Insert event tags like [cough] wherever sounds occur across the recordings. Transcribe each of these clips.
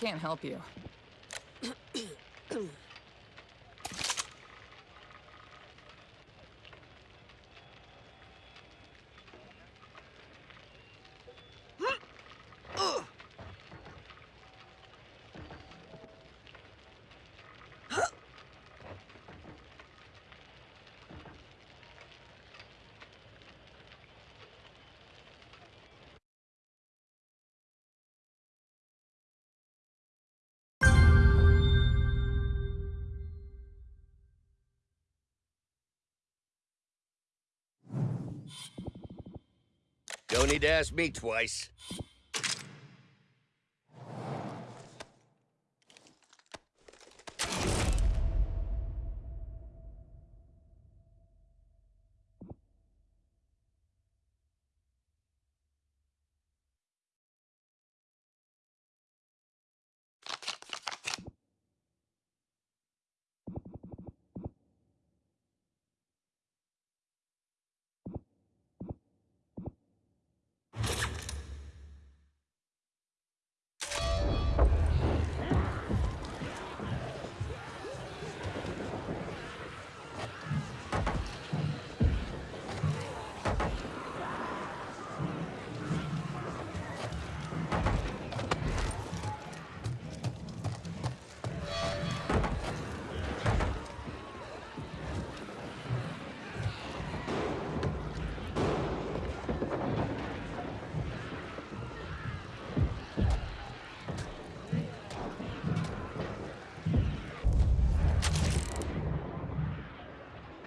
can't help you. [clears throat] Don't need to ask me twice.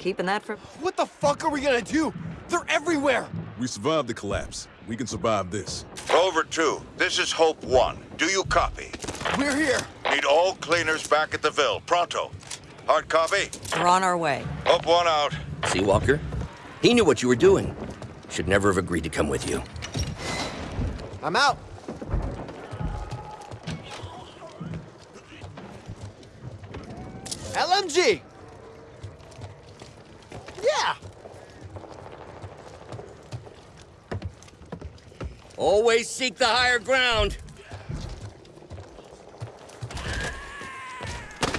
Keeping that for... What the fuck are we gonna do? They're everywhere! We survived the collapse. We can survive this. Rover 2, this is Hope 1. Do you copy? We're here! Need all cleaners back at the Ville. Pronto. Hard copy? We're on our way. Hope 1 out. Seawalker? He knew what you were doing. Should never have agreed to come with you. I'm out! LMG! Yeah! Always seek the higher ground.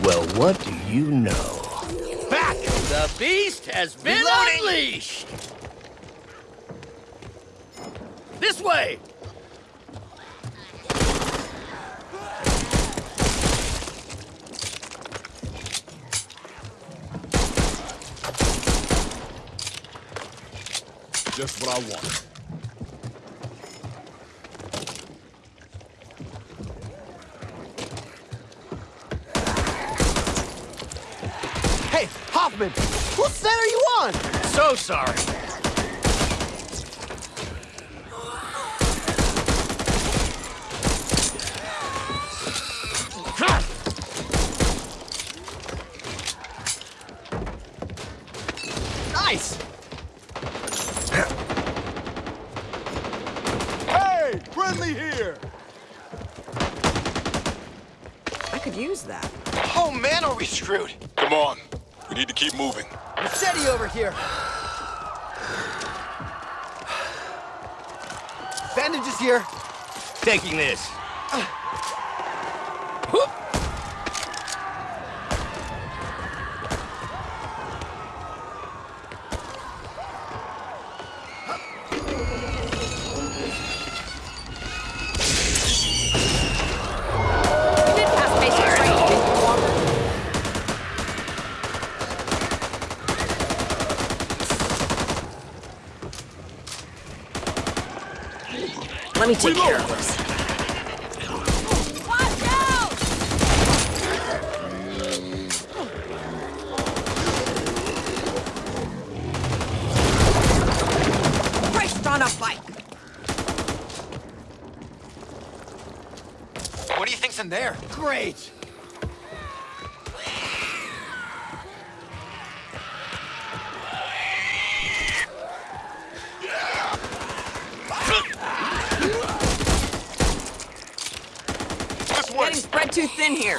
Well, what do you know? Back! The beast has been Reloading! unleashed! This way! I wanted. Hey, Hoffman! Whose set are you on? So sorry. There? Great! This way! Getting spread too thin here.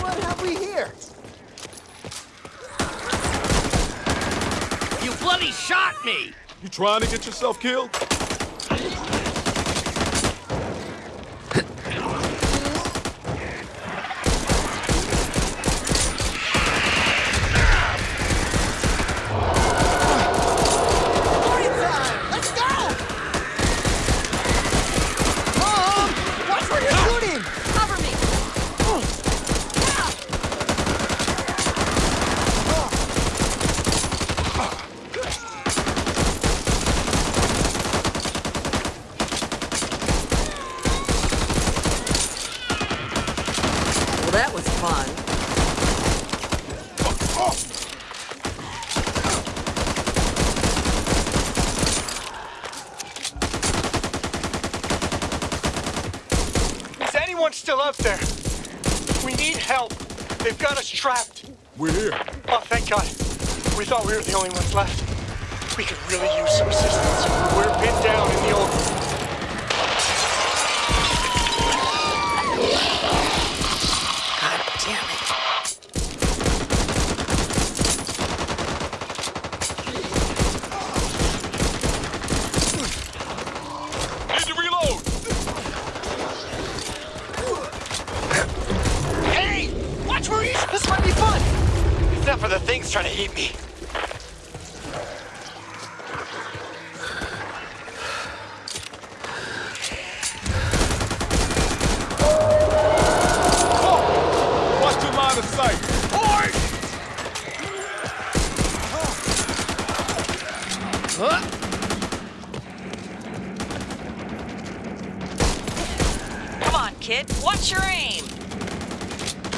What have we here? You bloody shot me! You trying to get yourself killed?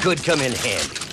Could come in handy.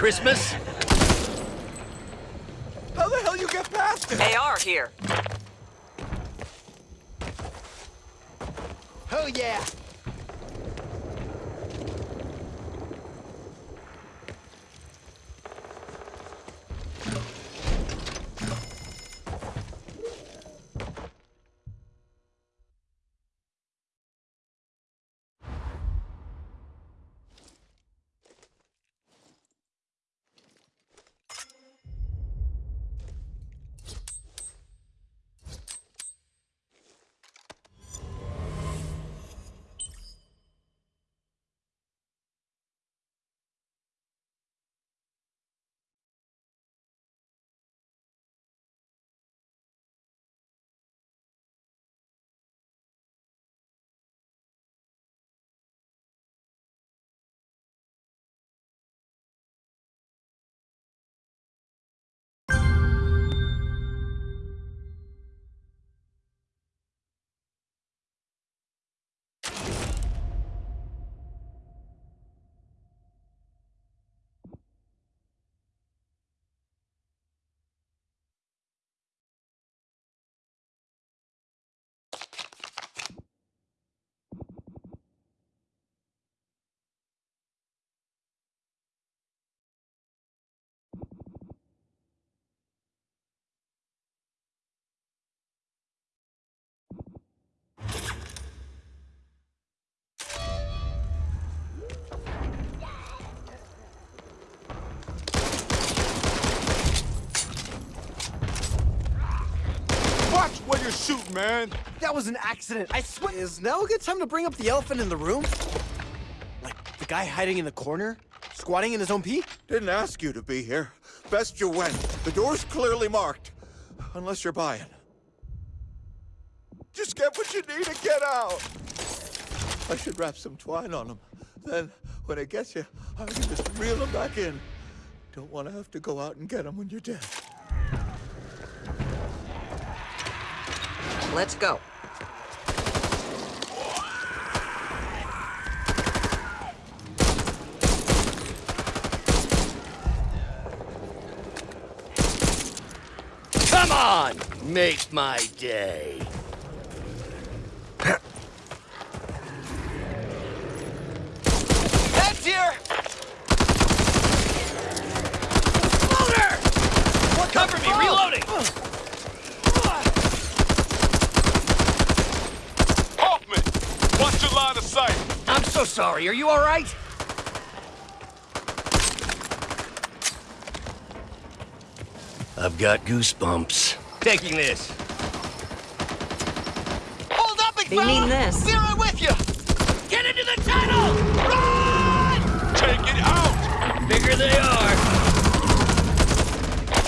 Christmas? Watch where you're shooting, man. That was an accident. I swear. Is now a good time to bring up the elephant in the room? Like the guy hiding in the corner, squatting in his own pee? Didn't ask you to be here, Best you went. The door's clearly marked. Unless you're buying. Just get what you need and get out. I should wrap some twine on them. Then, when it gets you, I can just reel them back in. Don't want to have to go out and get them when you're dead. Let's go. Come on! Make my day. Heads here! Cover me! Reloading! Hoffman! Watch your line of sight! I'm so sorry. Are you all right? I've got goosebumps. Taking this. Hold up, big They mean this. Be right with you! Get into the tunnel! Run! Take it out! Bigger they are.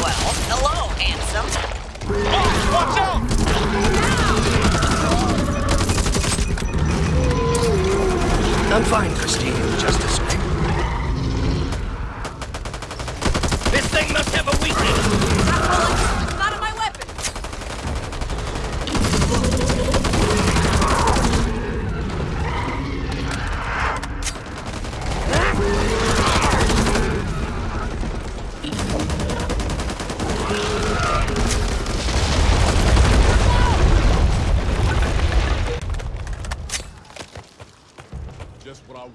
Well, hello, handsome. Boss, watch out! I'm fine, Christine. Just a scrape. This thing must have a weakness. It's not in my weapon. Just what I want.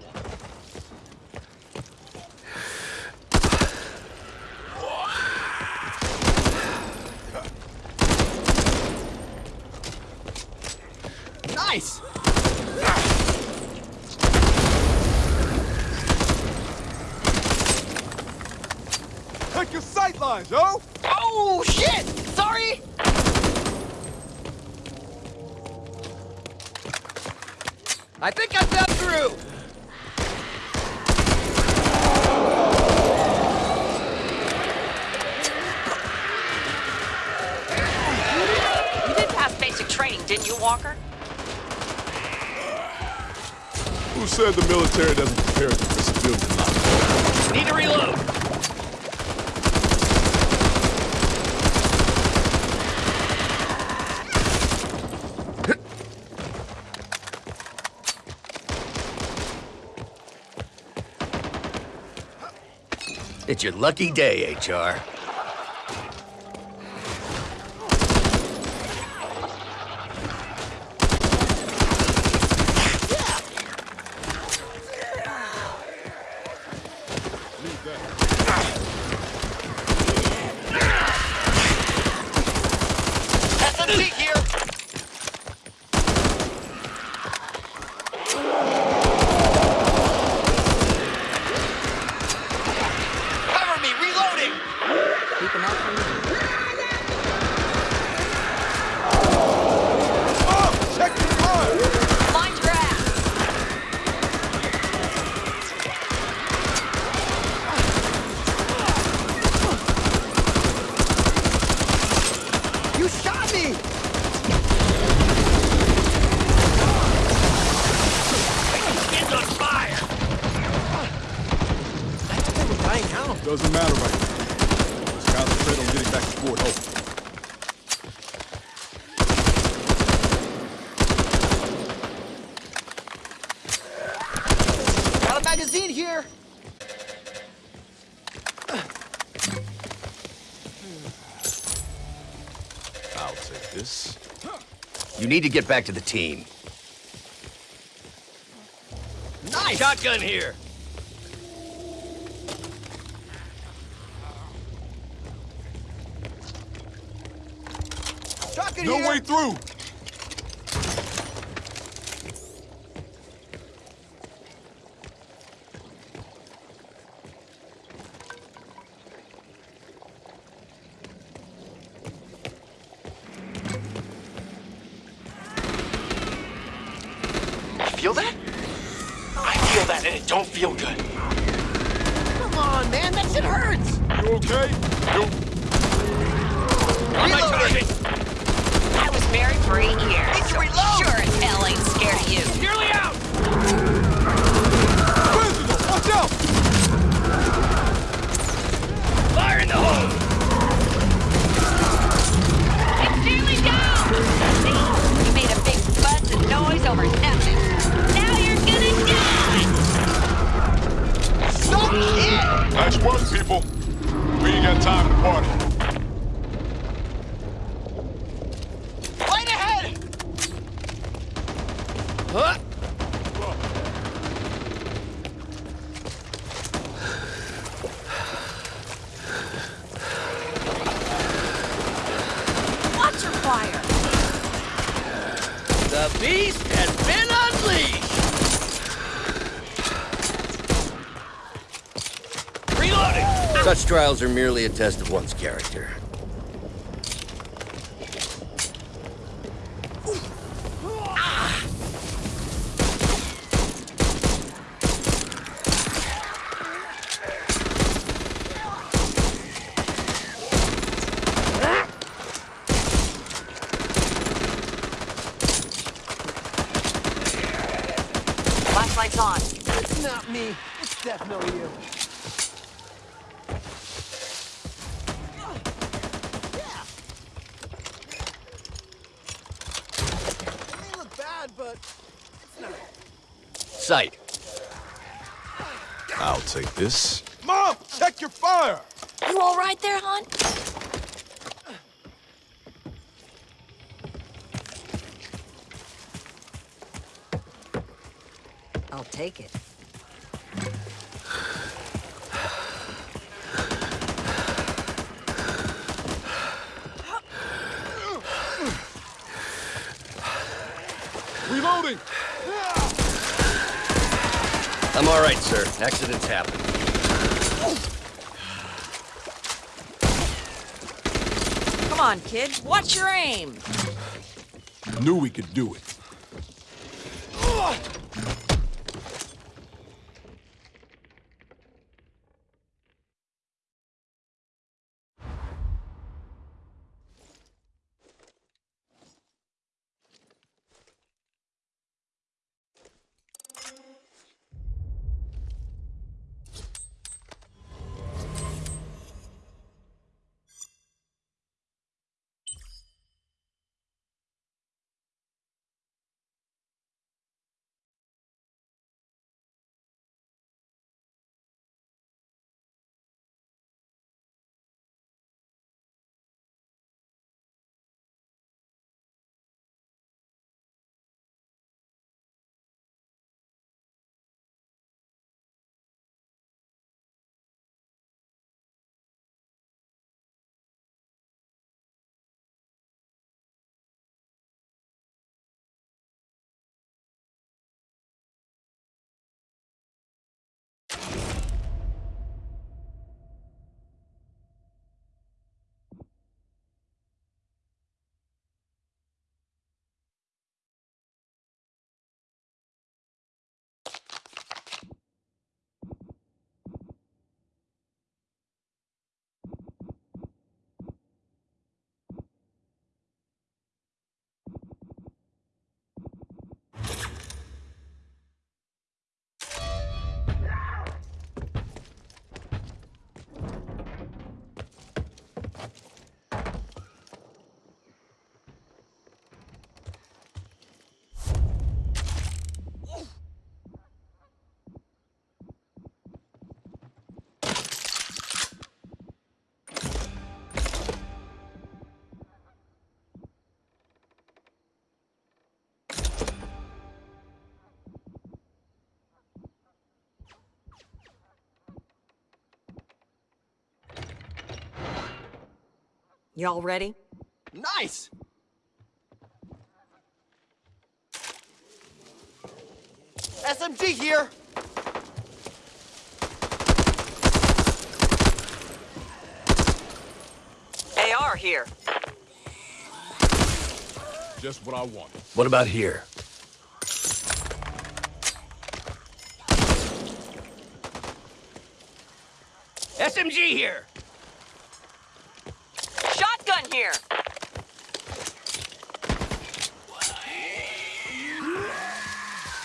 Nice! Take your sight lines, yo! Oh, shit! Sorry! I think I've got through. You did pass basic training, didn't you, Walker? Who said the military doesn't prepare you for civilian life? Need to reload. It's your lucky day, HR. You need to get back to the team. Nice! Shotgun here. trials are merely a test of one's character. Y'all ready? Nice! SMG here! AR here. Just what I want. What about here? SMG here!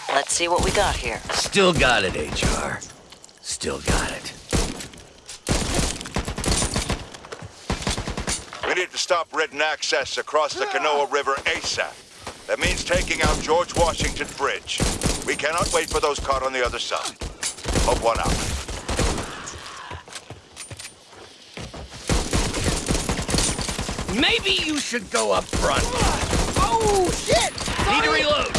Let's see what we got here. Still got it, HR. Still got it. We need to stop Ridden access across the Canoa River ASAP. That means taking out George Washington Bridge. We cannot wait for those caught on the other side. Hope one out. Maybe you should go up front. Oh, shit! Need to reload.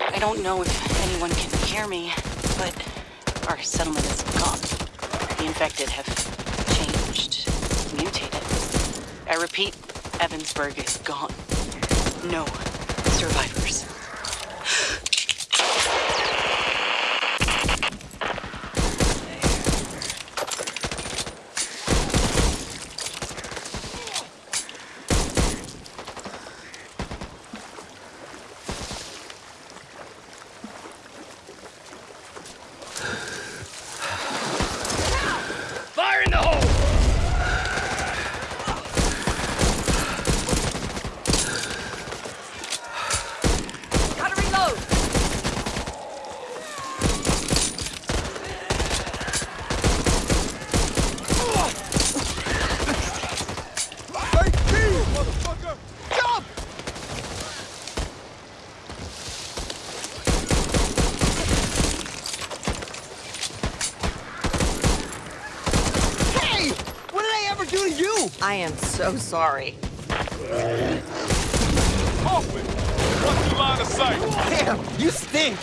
I don't know if anyone can hear me, but our settlement is gone. The infected have changed, mutated. I repeat, Evansburgh is gone. No survivors. Fire in the hole! Gotta reload. Hey, Steve, motherfucker! Jump! Hey! What did I ever do to you? I am so sorry. Hoffman! What's the line of sight? Damn, you stink!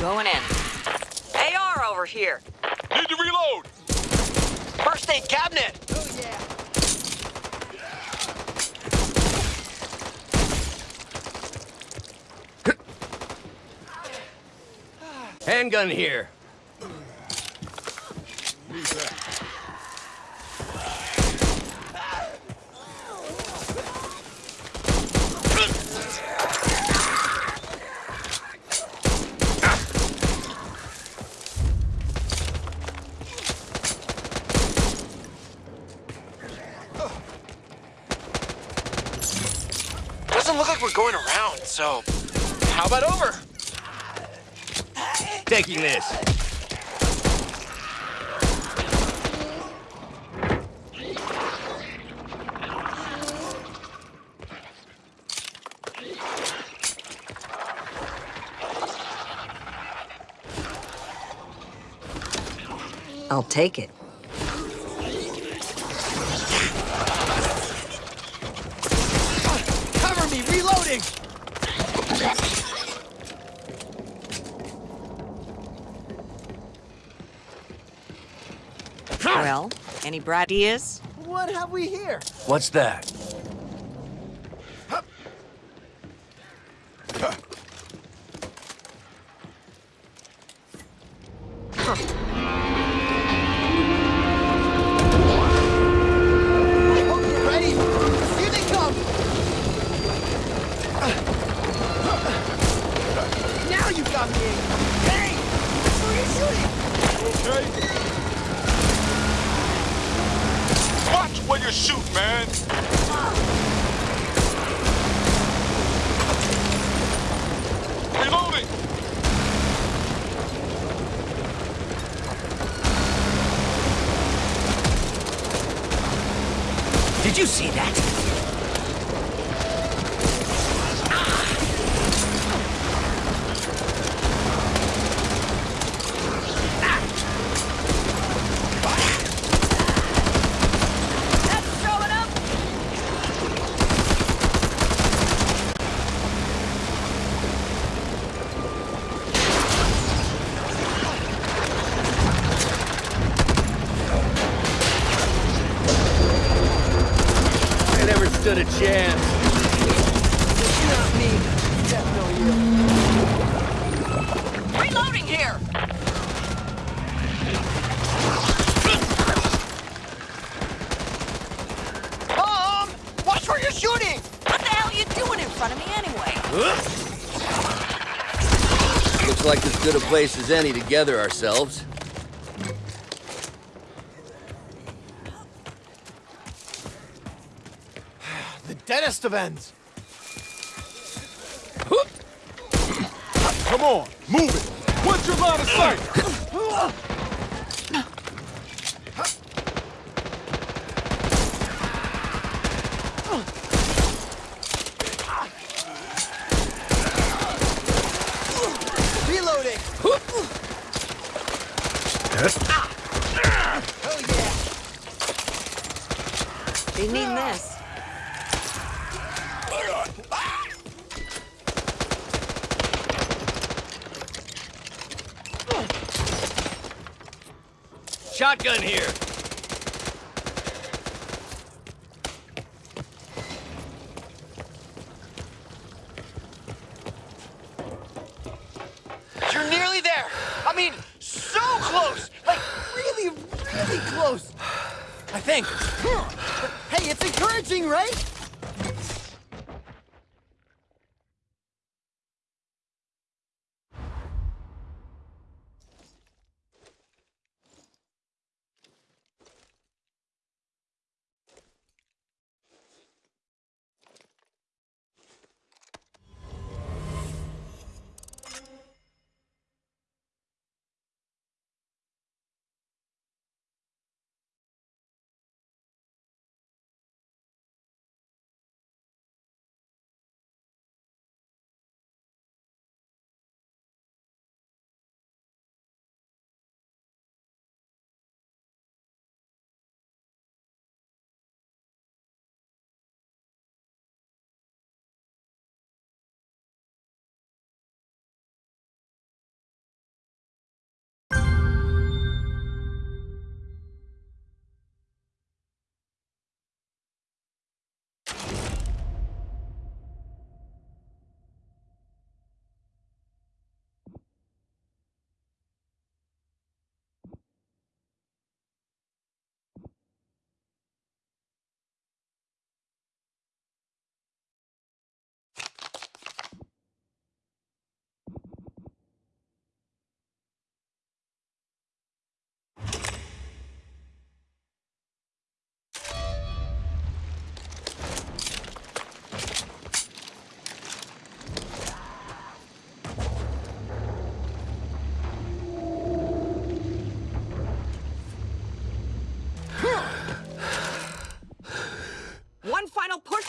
Going in. AR over here. Need to reload! First aid cabinet! Oh, yeah. Handgun here. Doesn't look like we're going around, so how about over? Taking this. I'll take it. Cover me, reloading! Well, any bright ideas? What have we here? What's that? As any to gather ourselves. The deadest of ends. Come on, move it. What's your line of sight?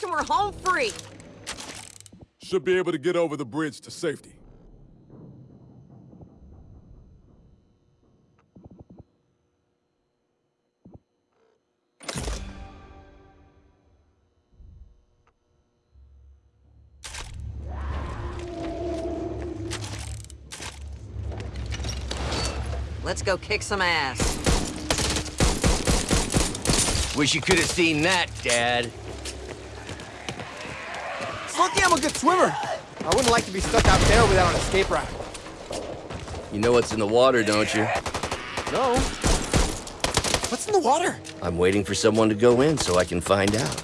And we're home free. Should be able to get over the bridge to safety. Let's go kick some ass. Wish you could have seen that, Dad. Lucky I'm a good swimmer. I wouldn't like to be stuck out there without an escape route. You know what's in the water, don't you? No. What's in the water? I'm waiting for someone to go in so I can find out.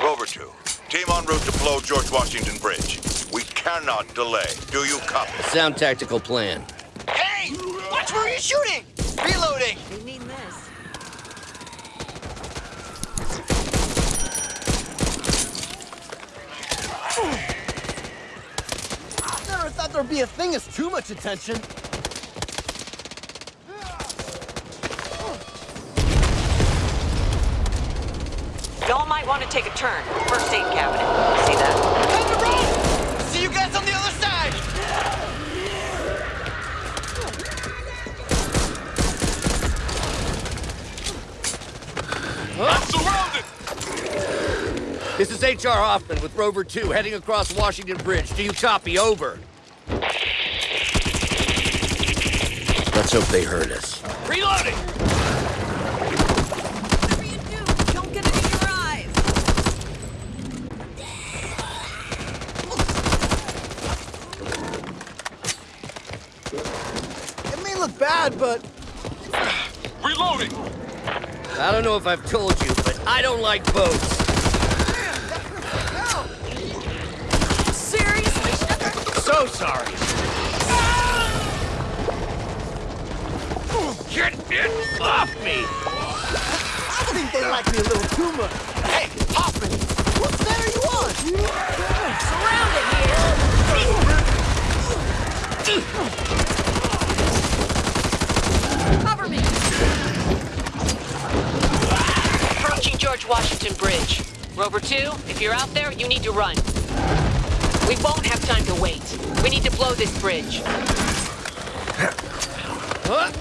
Rover 2, team en route to blow George Washington Bridge. We cannot delay. Do you copy? Sound tactical plan. Hey! Watch where you're shooting! Reloading! They mean this. Never thought there'd be a thing as too much attention. Y'all might want to take a turn. First aid cabinet. See that? Time to run! See you guys on the other side! This is H.R. Hoffman with Rover 2 heading across Washington Bridge. Do you copy? Over. Let's hope they heard us. Reloading! Whatever you do, don't get it in your eyes. It may look bad, but Reloading! I don't know if I've told you, but I don't like boats. Seriously? so sorry. Get it off me! I think they like me a little too much. Hey, Hoffman! What set are you on? Cover me! Approaching George Washington Bridge. Rover 2, if you're out there, you need to run. We won't have time to wait. We need to blow this bridge. Reloading!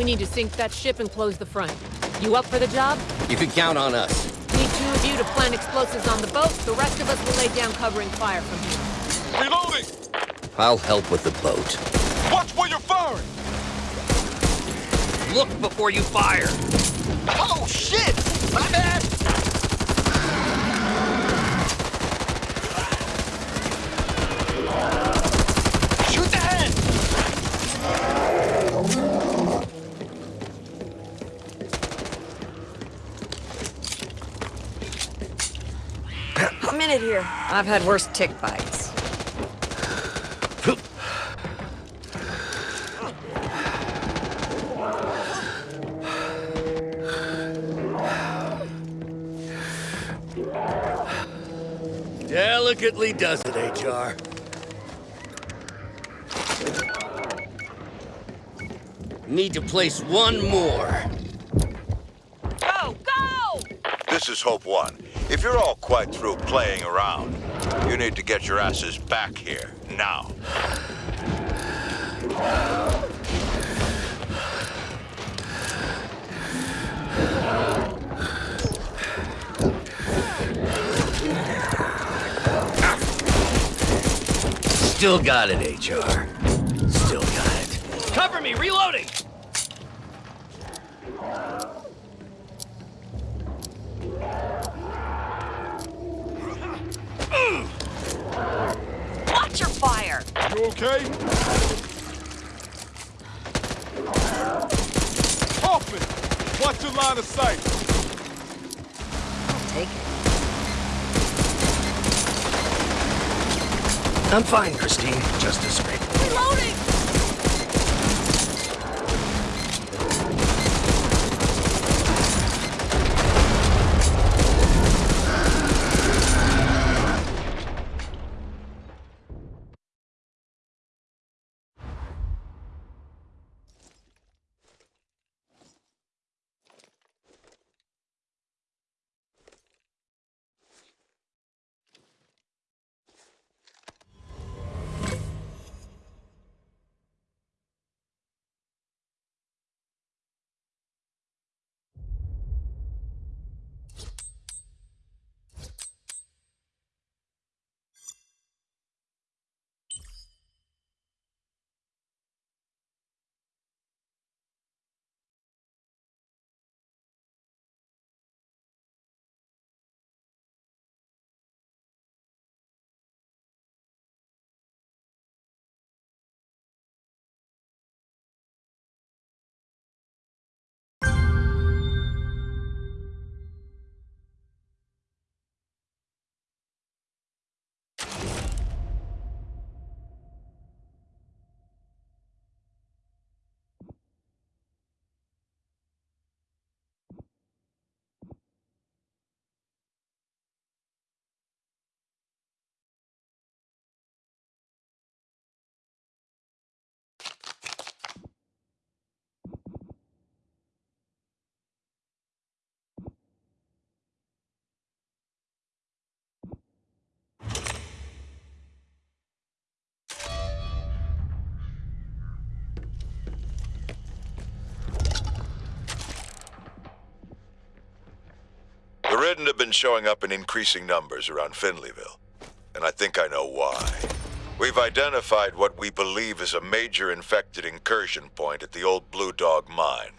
We need to sink that ship and close the front. You up for the job? You can count on us. Need two of you to plant explosives on the boat. The rest of us will lay down covering fire from here. Reloading! I'll help with the boat. Watch where you're firing! Look before you fire! Oh, shit! I've had worse tick bites. Delicately does it, HR. Need to place one more. Quite through playing around, you need to get your asses back here, now. Still got it, HR. Still got it. Cover me, reloading! Shouldn't have been showing up in increasing numbers around Finleyville. And I think I know why. We've identified what we believe is a major infected incursion point at the old Blue Dog mine.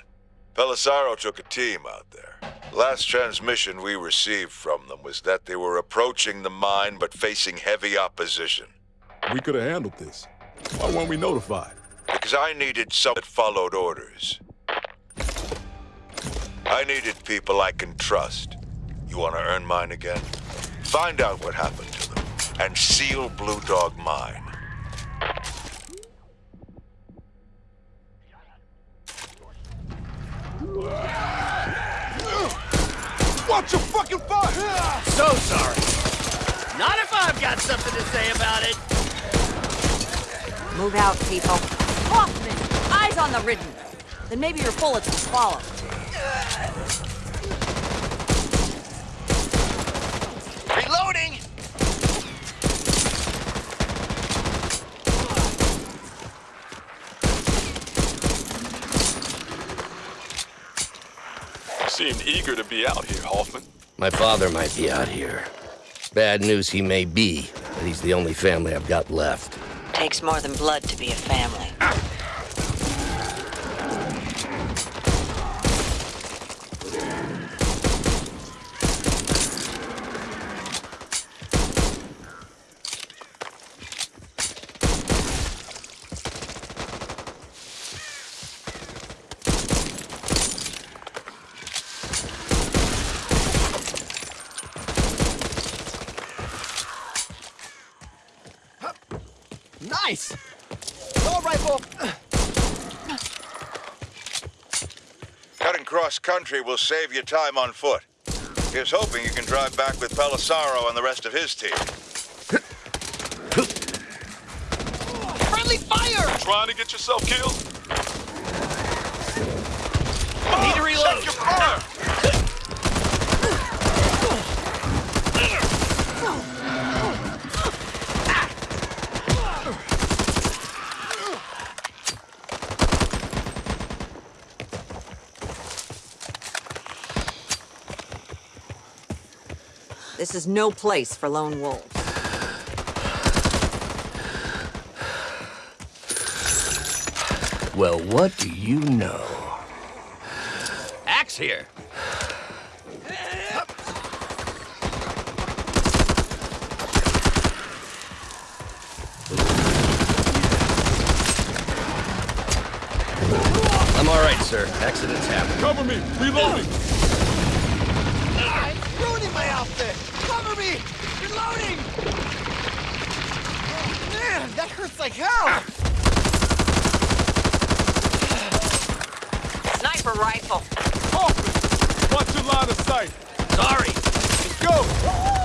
Pelisaro took a team out there. Last transmission we received from them was that they were approaching the mine but facing heavy opposition. We could have handled this. Why weren't we notified? Because I needed some that followed orders. I needed people I can trust. You want to earn mine again? Find out what happened to them and seal Blue Dog Mine. Watch your fucking fire! So sorry. Not if I've got something to say about it. Move out, people. Hoffman, eyes on the ridden. Then maybe your bullets will follow. Reloading! You seemed eager to be out here, Hoffman. My father might be out here. Bad news he may be, but he's the only family I've got left. Takes more than blood to be a family. Nice! All rifle! Cutting cross country will save you time on foot. Here's hoping you can drive back with Pelisaro and the rest of his team. Friendly fire! Trying to get yourself killed? This is no place for lone wolves. Well, what do you know? Axe here. I'm all right, sir. Accidents happen. Cover me! Reloading! It's ruining my outfit! Cover me! Reloading! Oh, man, that hurts like hell! Sniper rifle. Hoffman! Watch your line of sight! Sorry. Let's go!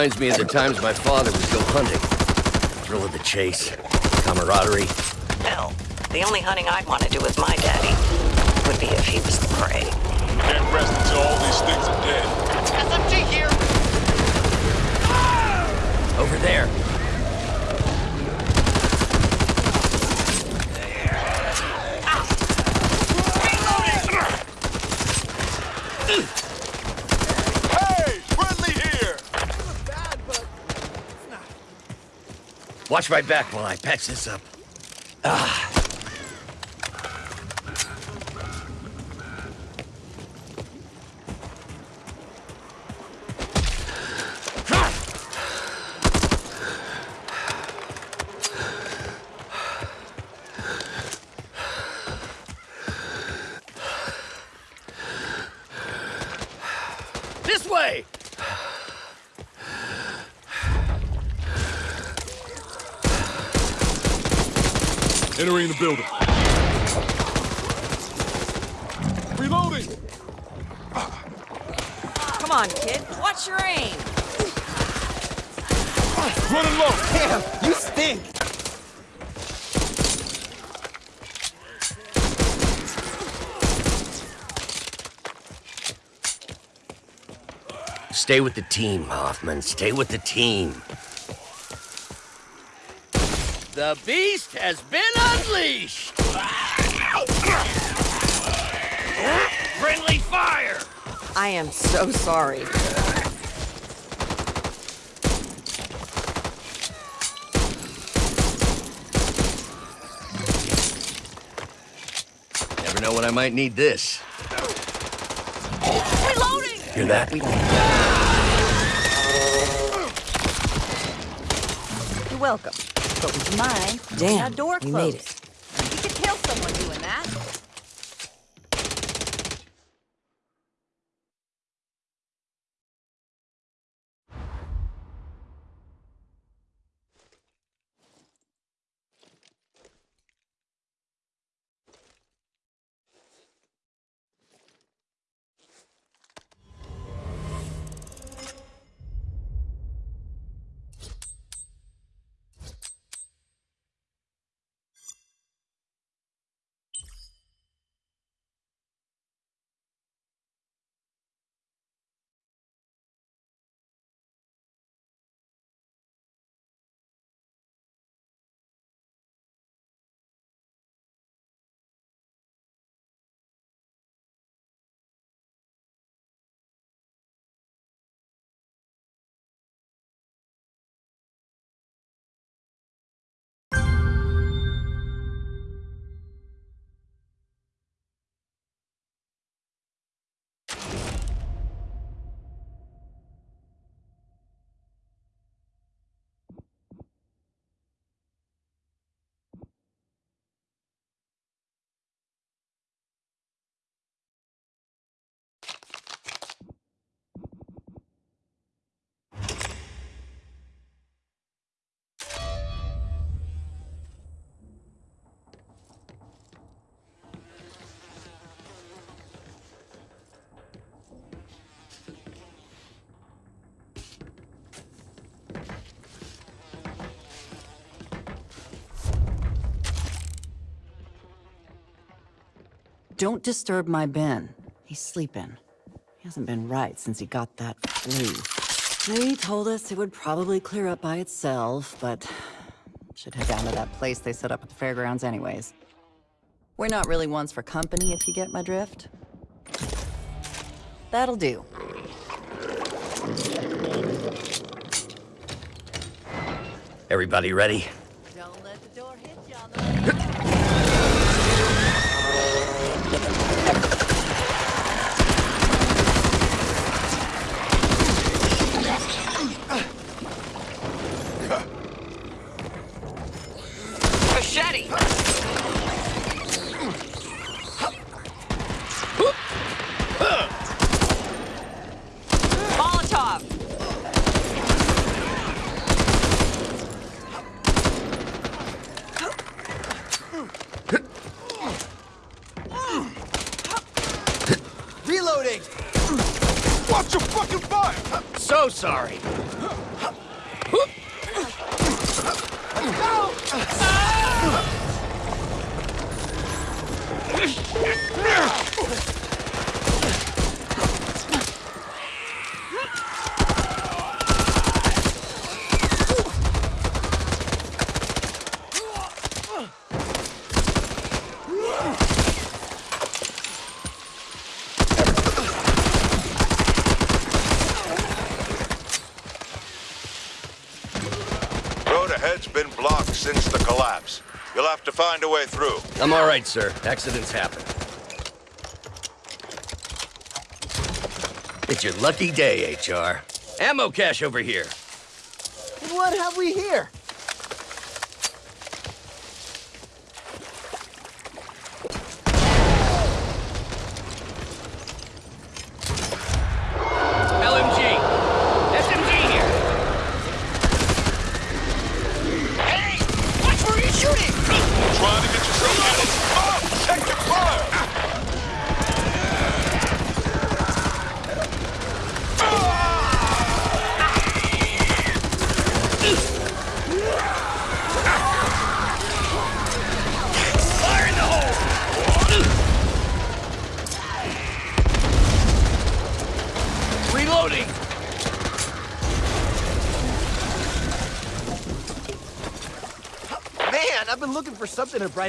Reminds me of the times my father would go hunting. Thrill of the chase, camaraderie. Hell, the only hunting I'd want to do with my daddy would be if he was the prey. Can't rest until all these things are dead. SMG here! Over there. Watch my back while I patch this up. Ah. This way! Entering the building. Reloading! Come on, kid. Watch your aim. Running low! Damn, you stink! Stay with the team, Hoffman. Stay with the team. The beast has been unleashed! Friendly fire! I am so sorry. Never know when I might need this. Reloading! Hear that? You're welcome. But you? Damn, door we closed. made it. Don't disturb my Ben. He's sleeping. He hasn't been right since he got that flu. They told us it would probably clear up by itself, but should head down to that place they set up at the fairgrounds anyways. We're not really ones for company, if you get my drift. That'll do. Everybody ready? Road ahead's been blocked. since the collapse. You'll have to find a way through. I'm all right, sir. Accidents happen. It's your lucky day, HR. Ammo cache over here. What have we here?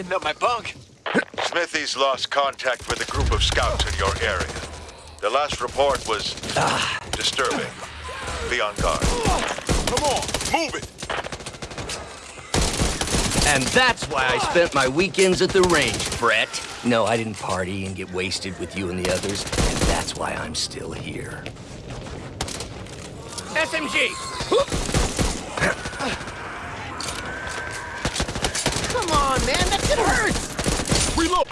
Something up my bunk. [laughs] Smithy's lost contact with a group of scouts in your area. The last report was ah. disturbing. Be on guard. Come on, move it! And that's why I spent my weekends at the range, Brett. No, I didn't party and get wasted with you and the others, and that's why I'm still here. SMG! Come on, man, that shit hurts! Reload!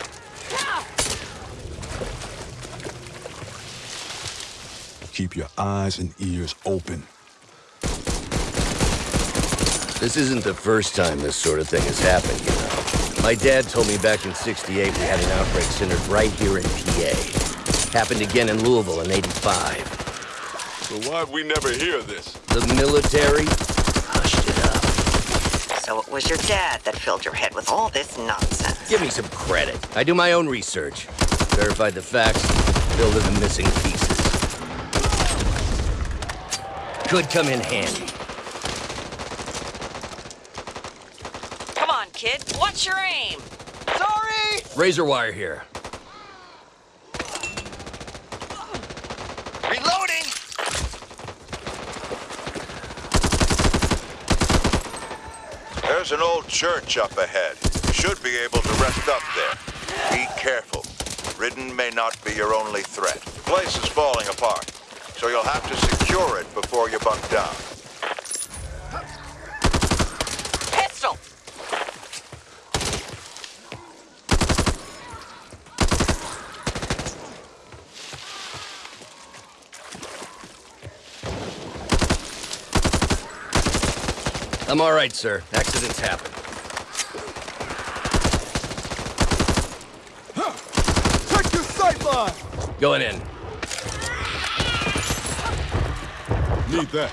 Keep your eyes and ears open. This isn't the first time this sort of thing has happened, you know. My dad told me back in 68 we had an outbreak centered right here in PA. Happened again in Louisville in 85. So why'd we never hear this? The military hushed it up. So it was your dad that filled your head with all this nonsense. Give me some credit. I do my own research. Verified the facts, filled in the missing pieces. Could come in handy. Come on, kid. What's your aim? Sorry! Razor wire here. Reloading! There's an old church up ahead. You should be able to rest up there. Be careful. Ridden may not be your only threat. The place is falling apart, so you'll have to secure it before you bunk down. I'm all right, sir. Accidents happen. Check your sight line! Going in. Need that.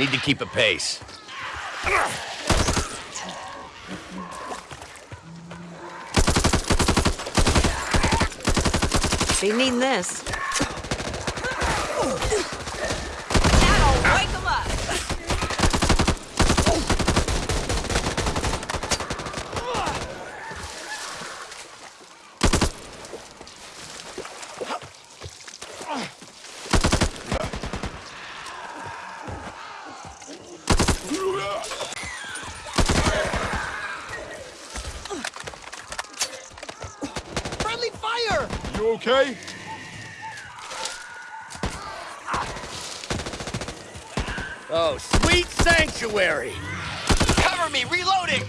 Need to keep a pace. Be needing this. That'll wake 'em up. Friendly fire! You okay? Oh, sweet sanctuary! Cover me, reloading!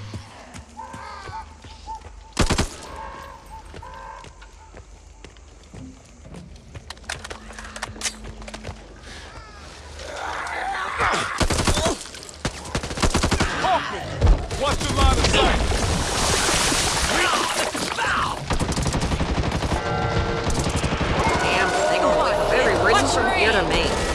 Hoffman! Watch the line of sight! Damn thing will look very ridden from here to me.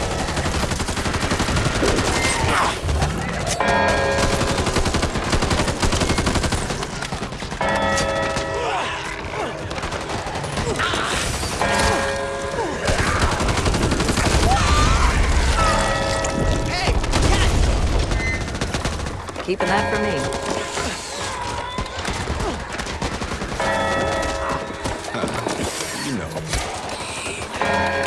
Keeping that for me. [laughs] You know.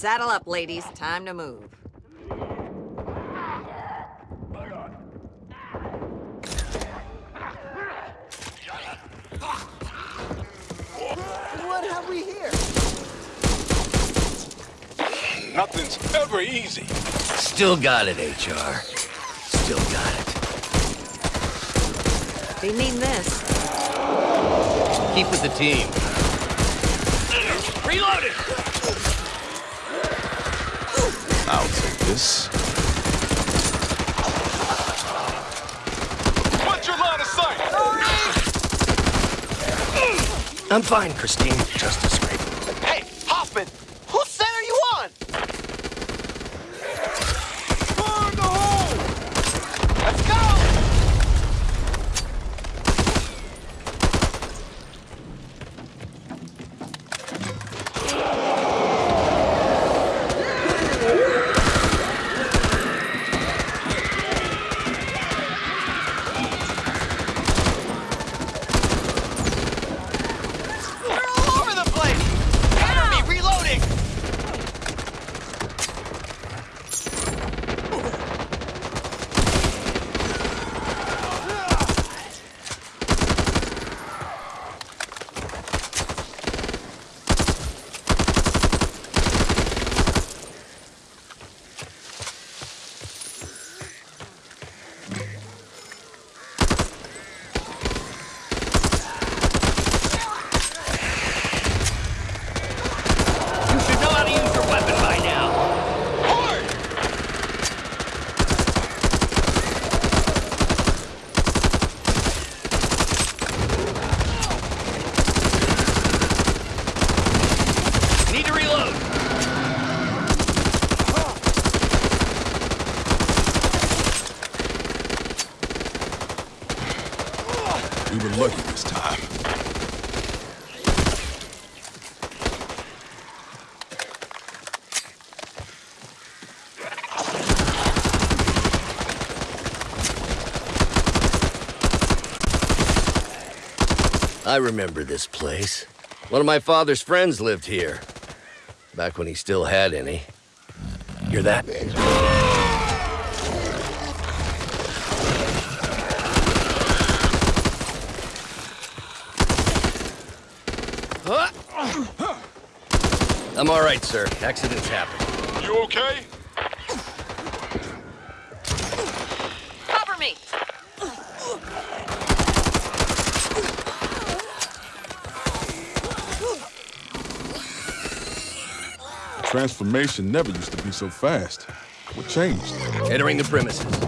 Saddle up, ladies. Time to move. What have we here? Nothing's ever easy. Still got it, HR. Still got it. They mean this. Keep with the team. This. What's your line of sight? I'm fine, Christine. Just a scrape. Hey, Hoffman! Whose side are you on? Burn the hole! Let's go! They're all over the place! lucky this time. I remember this place. One of my father's friends lived here. Back when he still had any. Hear that? I'm all right, sir. Accidents happen. You okay? Transformation never used to be so fast. What changed? Entering the premises.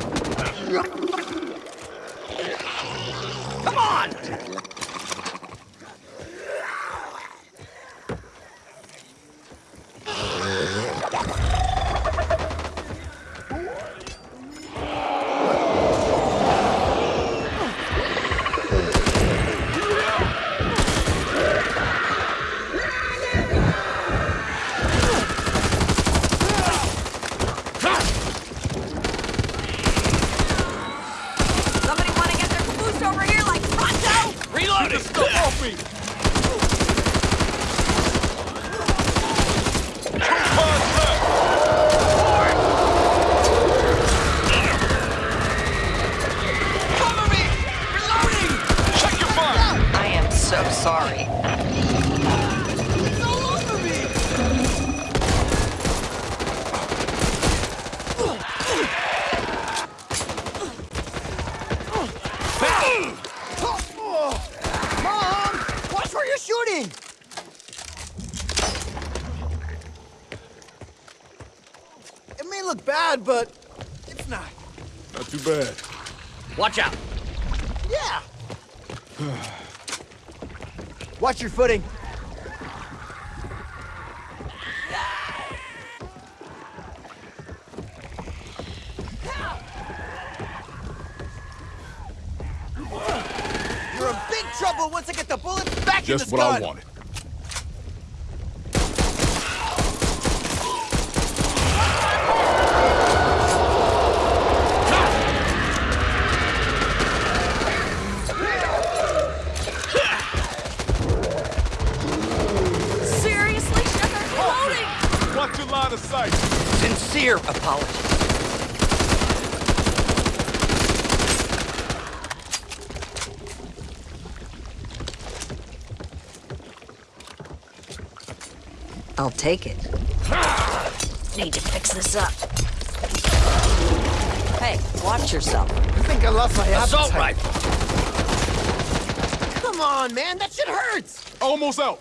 Almost out.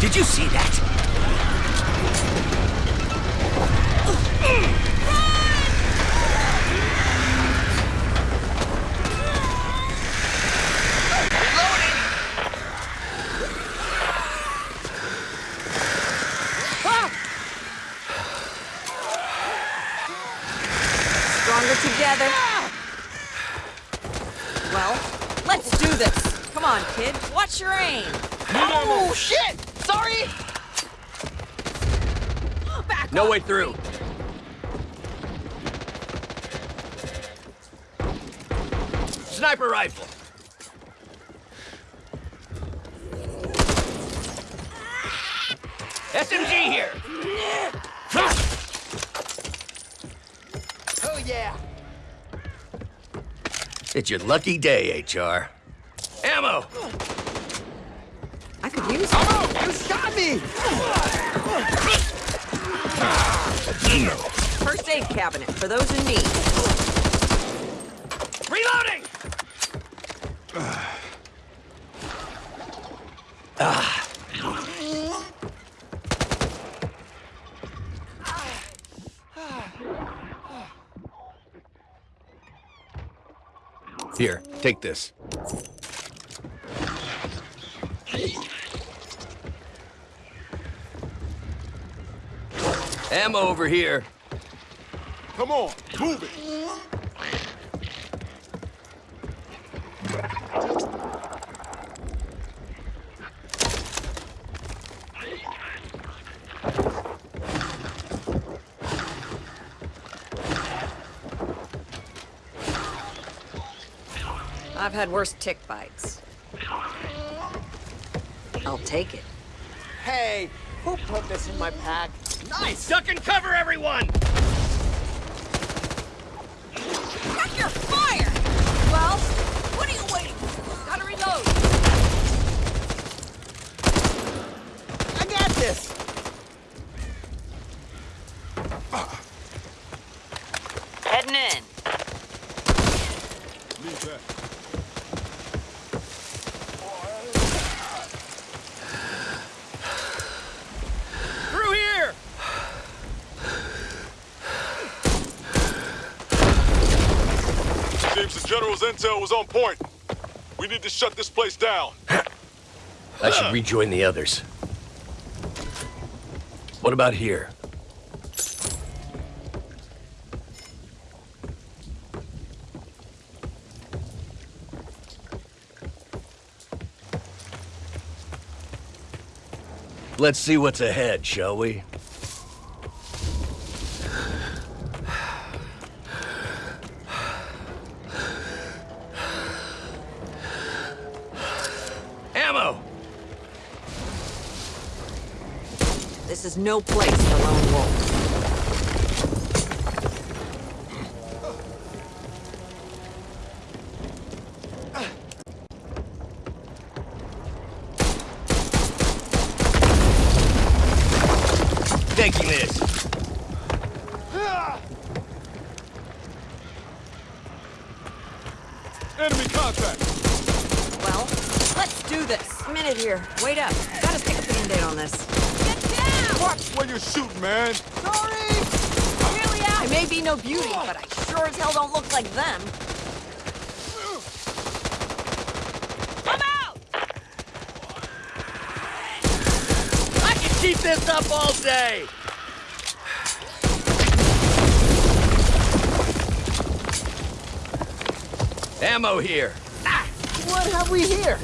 Did you see that? Stronger together. Well, let's do this. Come on, kid. Watch your aim. Oh, shit! Sorry! Back No off. way through. Sniper rifle. SMG here. [laughs] Oh, yeah. It's your lucky day, HR. Ammo! I could use it. Oh, you shot me! First aid cabinet for those in need. Reloading! ah. Here, take this. Ammo over here. Come on, move it. I've had worse tick bites. I'll take it. Hey, who put this in my pack? Nice! Duck and cover, everyone! Check your fire! Well, what are you waiting for? Gotta reload! I got this! Heading in. Leave that. Through here! Intel was on point. We need to shut this place down. I should rejoin the others. What about here? Let's see what's ahead, shall we? No place for lone wolves. Taking this. Enemy contact. Well, let's do this. A minute here. Wait up. Gotta stick a band-aid on this. Get down! Watch where you're shooting, man. Sorry! Really, I may be no beauty, but I sure as hell don't look like them. Come out! I can keep this up all day! Ammo here. What have we here?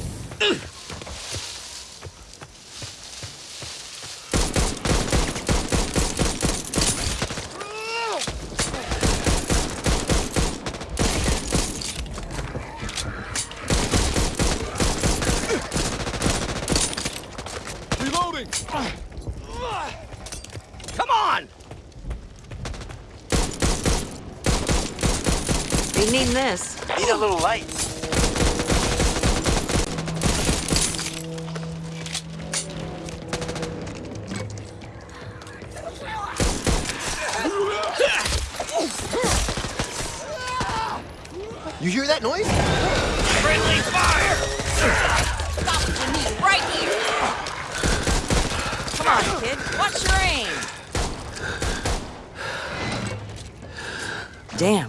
Reloading. Come on! Be needing this. Need a little light. You hear that noise? Friendly fire! Stop what you need right here! Come on, kid. Watch your aim? Damn,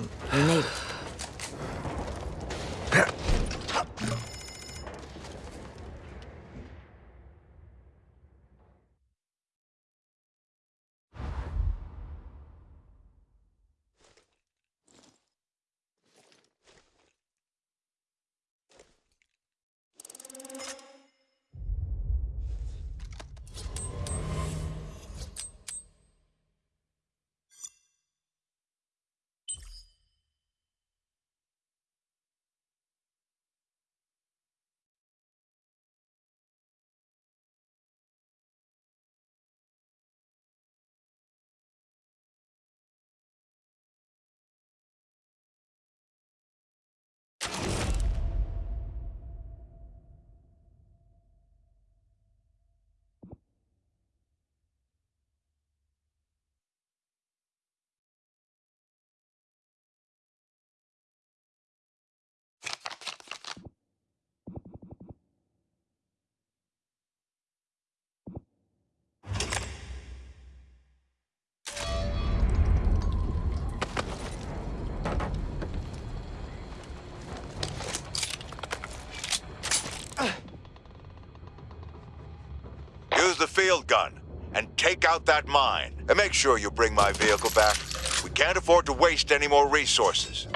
shield gun and take out that mine. And make sure you bring my vehicle back. We can't afford to waste any more resources.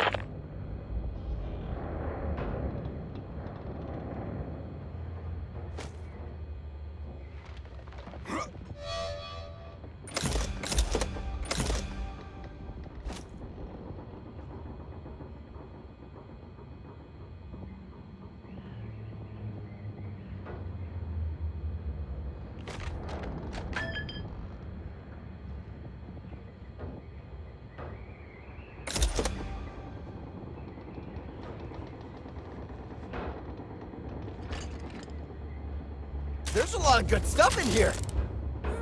There's a lot of good stuff in here.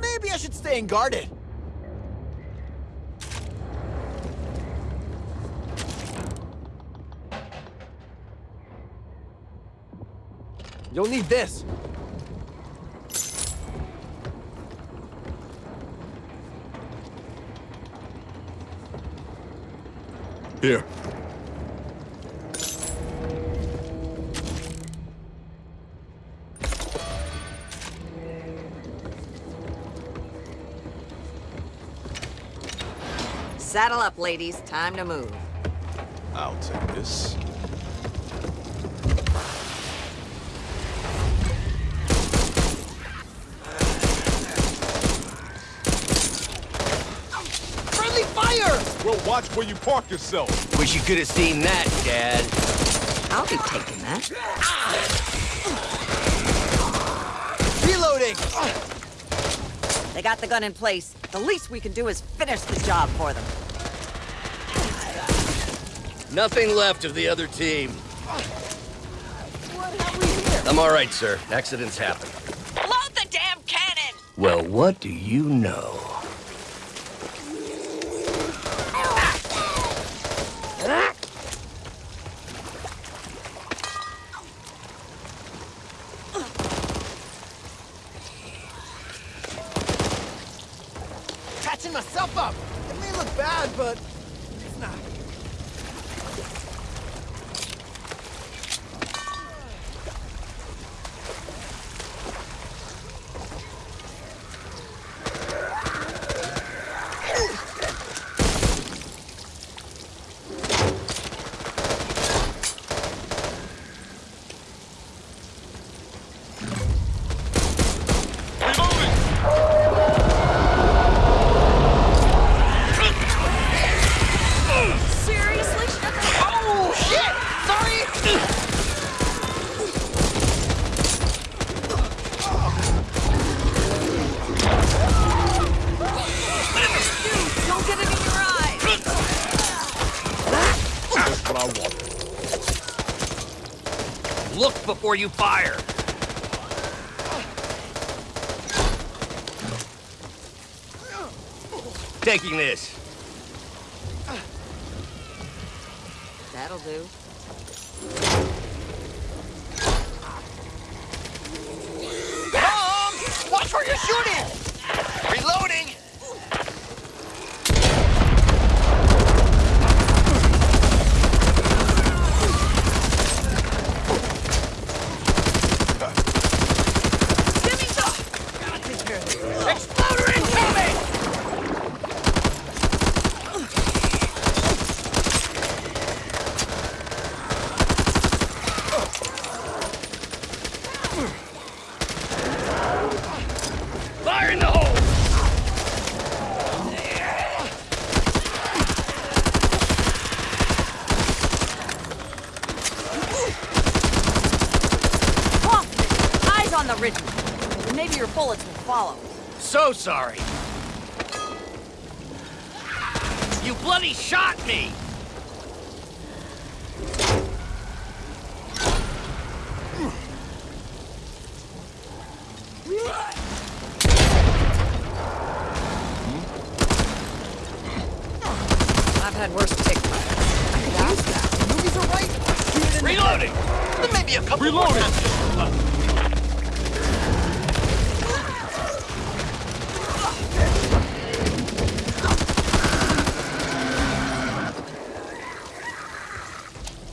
Maybe I should stay and guard it. You'll need this. Here. Saddle up, ladies. Time to move. I'll take this. Friendly fire! Well, watch where you park yourself. Wish you could have seen that, Dad. I'll be taking that. Reloading! They got the gun in place. The least we can do is finish the job for them. Nothing left of the other team. What have we here? I'm all right, sir. Accidents happen. Load the damn cannon! Well, what do you know? Before you fire. Taking this. That'll do. Mom! Watch where you're shooting! Reloading! Give me some! Exploder incoming! Fire in the hole! Hoffman! Eyes on the ridge. And maybe your bullets will follow. So sorry. Bloody shot me!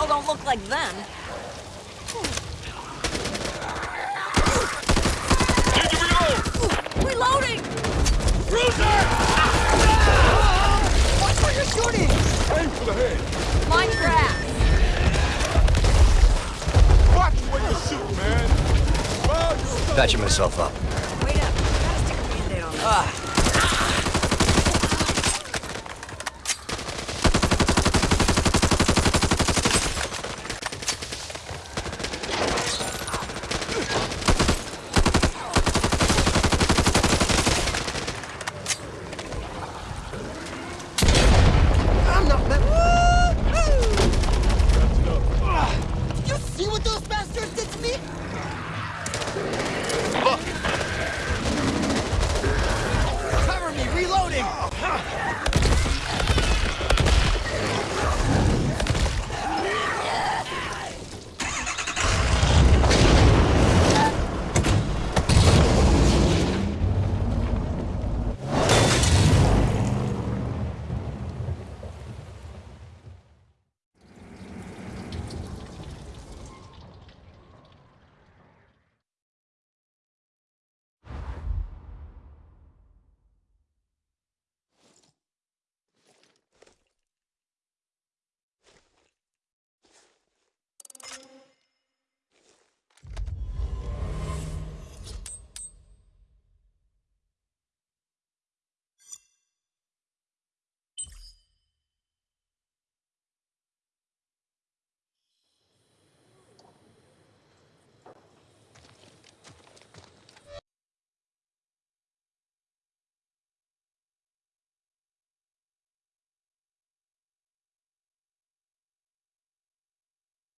but hell don't look like them. Reloading! Bruiser! Watch where you're shooting! Aim for the head. Mine grass. Watch where you shoot, man. Patching myself up.